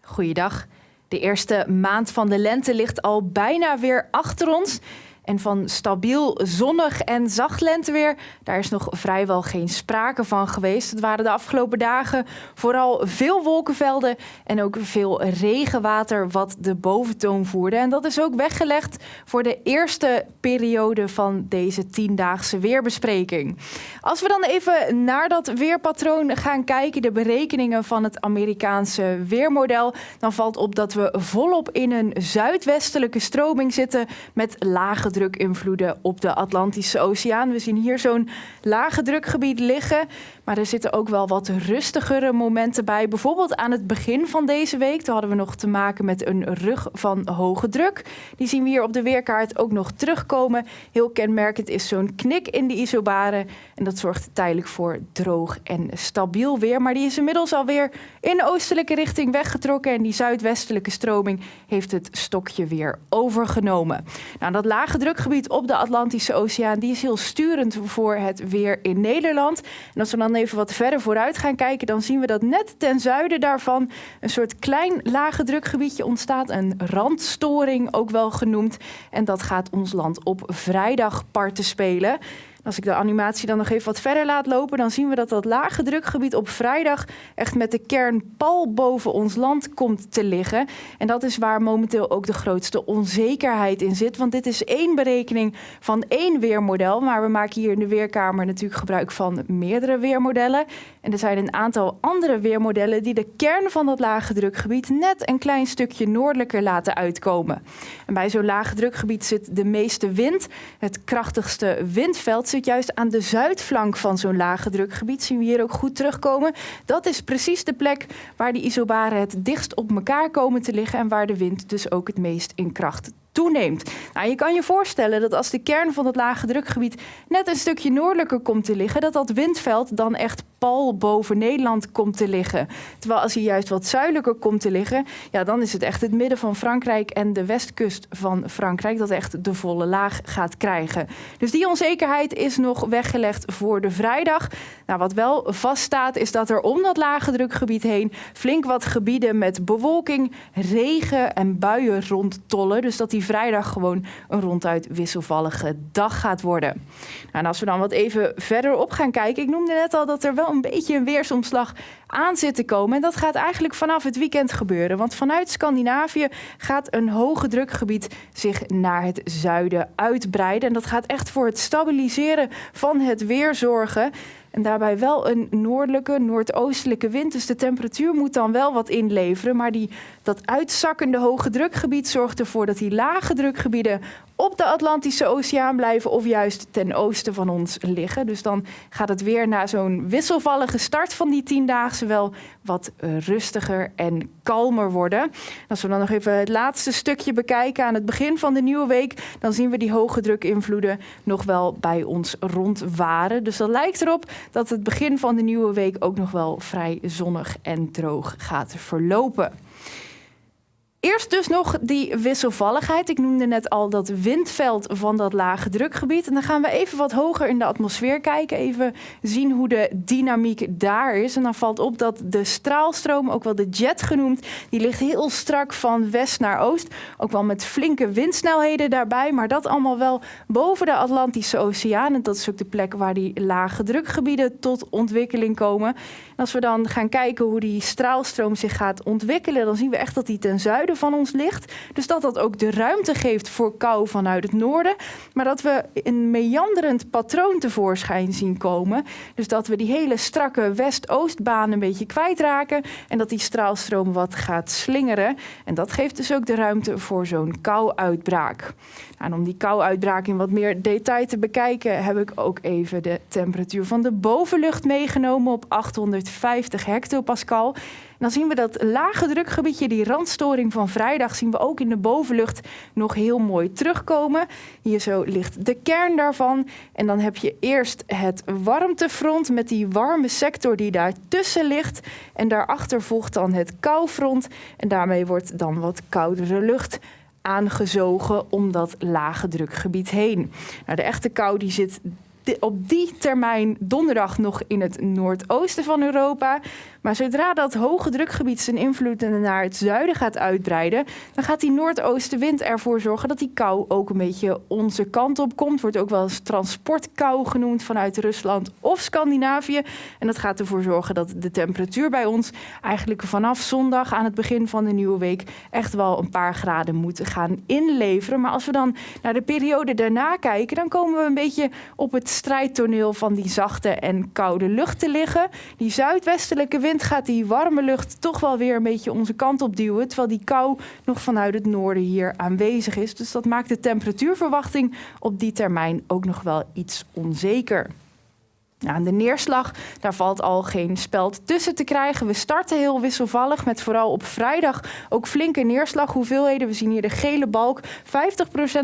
Goeiedag. De eerste maand van de lente ligt al bijna weer achter ons. En van stabiel, zonnig en zacht lenteweer, daar is nog vrijwel geen sprake van geweest. Het waren de afgelopen dagen vooral veel wolkenvelden en ook veel regenwater wat de boventoon voerde. En dat is ook weggelegd voor de eerste periode van deze tiendaagse weerbespreking. Als we dan even naar dat weerpatroon gaan kijken, de berekeningen van het Amerikaanse weermodel, dan valt op dat we volop in een zuidwestelijke stroming zitten met lage druk op de Atlantische Oceaan. We zien hier zo'n lage drukgebied liggen. Maar er zitten ook wel wat rustigere momenten bij. Bijvoorbeeld aan het begin van deze week. Toen hadden we nog te maken met een rug van hoge druk. Die zien we hier op de weerkaart ook nog terugkomen. Heel kenmerkend is zo'n knik in de isobaren. En dat zorgt tijdelijk voor droog en stabiel weer. Maar die is inmiddels alweer in oostelijke richting weggetrokken. En die zuidwestelijke stroming heeft het stokje weer overgenomen. Nou, dat lage drukgebied op de Atlantische Oceaan die is heel sturend voor het weer in Nederland. En als we dan even wat verder vooruit gaan kijken, dan zien we dat net ten zuiden daarvan een soort klein lage drukgebiedje ontstaat. Een randstoring ook wel genoemd. En dat gaat ons land op vrijdag parten spelen. Als ik de animatie dan nog even wat verder laat lopen, dan zien we dat dat lage drukgebied op vrijdag echt met de kern pal boven ons land komt te liggen. En dat is waar momenteel ook de grootste onzekerheid in zit. Want dit is één berekening van één weermodel. Maar we maken hier in de Weerkamer natuurlijk gebruik van meerdere weermodellen. En er zijn een aantal andere weermodellen die de kern van dat lage drukgebied net een klein stukje noordelijker laten uitkomen. En bij zo'n lage drukgebied zit de meeste wind. Het krachtigste windveld zit juist aan de zuidflank van zo'n lage drukgebied. Zien we hier ook goed terugkomen. Dat is precies de plek waar die isobaren het dichtst op elkaar komen te liggen en waar de wind dus ook het meest in kracht toeneemt. Nou, je kan je voorstellen dat als de kern van het lage drukgebied net een stukje noordelijker komt te liggen, dat dat windveld dan echt pal boven Nederland komt te liggen. Terwijl als hij juist wat zuidelijker komt te liggen, ja, dan is het echt het midden van Frankrijk en de westkust van Frankrijk dat echt de volle laag gaat krijgen. Dus die onzekerheid is nog weggelegd voor de vrijdag. Nou, wat wel vaststaat is dat er om dat lage drukgebied heen flink wat gebieden met bewolking, regen en buien rondtollen. Dus dat die vrijdag gewoon een ronduit wisselvallige dag gaat worden. Nou, en als we dan wat even verderop gaan kijken, ik noemde net al dat er wel een beetje een weersomslag aan zit te komen. En dat gaat eigenlijk vanaf het weekend gebeuren. Want vanuit Scandinavië gaat een hoge drukgebied zich naar het zuiden uitbreiden. En dat gaat echt voor het stabiliseren van het weer zorgen. En daarbij wel een noordelijke, noordoostelijke wind. Dus de temperatuur moet dan wel wat inleveren. Maar die, dat uitzakkende hoge drukgebied zorgt ervoor dat die lage drukgebieden op de Atlantische Oceaan blijven of juist ten oosten van ons liggen. Dus dan gaat het weer na zo'n wisselvallige start van die tiendaagse wel wat rustiger en kalmer worden. Als we dan nog even het laatste stukje bekijken aan het begin van de nieuwe week, dan zien we die hoge drukinvloeden nog wel bij ons rondwaren. Dus dat lijkt erop dat het begin van de nieuwe week ook nog wel vrij zonnig en droog gaat verlopen. Eerst dus nog die wisselvalligheid. Ik noemde net al dat windveld van dat lage drukgebied. En dan gaan we even wat hoger in de atmosfeer kijken. Even zien hoe de dynamiek daar is. En dan valt op dat de straalstroom, ook wel de jet genoemd, die ligt heel strak van west naar oost. Ook wel met flinke windsnelheden daarbij. Maar dat allemaal wel boven de Atlantische Oceaan. En dat is ook de plek waar die lage drukgebieden tot ontwikkeling komen. En als we dan gaan kijken hoe die straalstroom zich gaat ontwikkelen, dan zien we echt dat die ten zuiden van ons ligt. Dus dat dat ook de ruimte geeft voor kou vanuit het noorden. Maar dat we een meanderend patroon tevoorschijn zien komen. Dus dat we die hele strakke west-oostbaan een beetje kwijtraken. En dat die straalstroom wat gaat slingeren. En dat geeft dus ook de ruimte voor zo'n kouuitbraak. Nou, en om die kouuitbraak in wat meer detail te bekijken, heb ik ook even de temperatuur van de bovenlucht meegenomen op 850 hectopascal dan zien we dat lage drukgebiedje, die randstoring van vrijdag, zien we ook in de bovenlucht nog heel mooi terugkomen. Hier zo ligt de kern daarvan. En dan heb je eerst het warmtefront met die warme sector die daartussen ligt. En daarachter volgt dan het koufront. En daarmee wordt dan wat koudere lucht aangezogen om dat lage drukgebied heen. Nou, de echte kou die zit op die termijn donderdag nog in het noordoosten van Europa. Maar zodra dat hoge drukgebied zijn invloed naar het zuiden gaat uitbreiden, dan gaat die noordoostenwind ervoor zorgen dat die kou ook een beetje onze kant op komt. Wordt ook wel eens transportkou genoemd vanuit Rusland of Scandinavië. En dat gaat ervoor zorgen dat de temperatuur bij ons eigenlijk vanaf zondag aan het begin van de nieuwe week echt wel een paar graden moet gaan inleveren. Maar als we dan naar de periode daarna kijken, dan komen we een beetje op het strijdtoneel van die zachte en koude lucht te liggen. Die zuidwestelijke wind gaat die warme lucht toch wel weer een beetje onze kant op duwen. Terwijl die kou nog vanuit het noorden hier aanwezig is. Dus dat maakt de temperatuurverwachting op die termijn ook nog wel iets onzeker. Nou, de neerslag, daar valt al geen speld tussen te krijgen. We starten heel wisselvallig met vooral op vrijdag ook flinke neerslaghoeveelheden. We zien hier de gele balk, 50%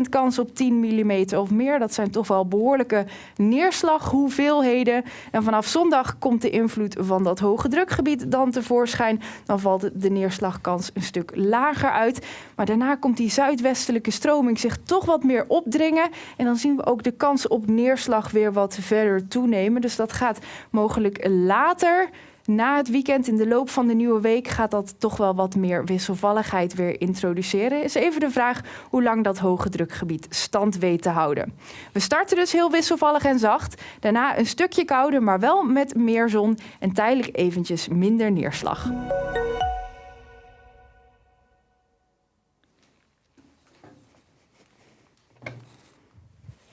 kans op 10 mm of meer. Dat zijn toch wel behoorlijke neerslaghoeveelheden. En vanaf zondag komt de invloed van dat hoge drukgebied dan tevoorschijn. Dan valt de neerslagkans een stuk lager uit. Maar daarna komt die zuidwestelijke stroming zich toch wat meer opdringen. En dan zien we ook de kans op neerslag weer wat verder toenemen. Dus dat gaat mogelijk later na het weekend, in de loop van de nieuwe week, gaat dat toch wel wat meer wisselvalligheid weer introduceren. Is even de vraag hoe lang dat hoge drukgebied stand weet te houden. We starten dus heel wisselvallig en zacht. Daarna een stukje kouder, maar wel met meer zon en tijdelijk eventjes minder neerslag.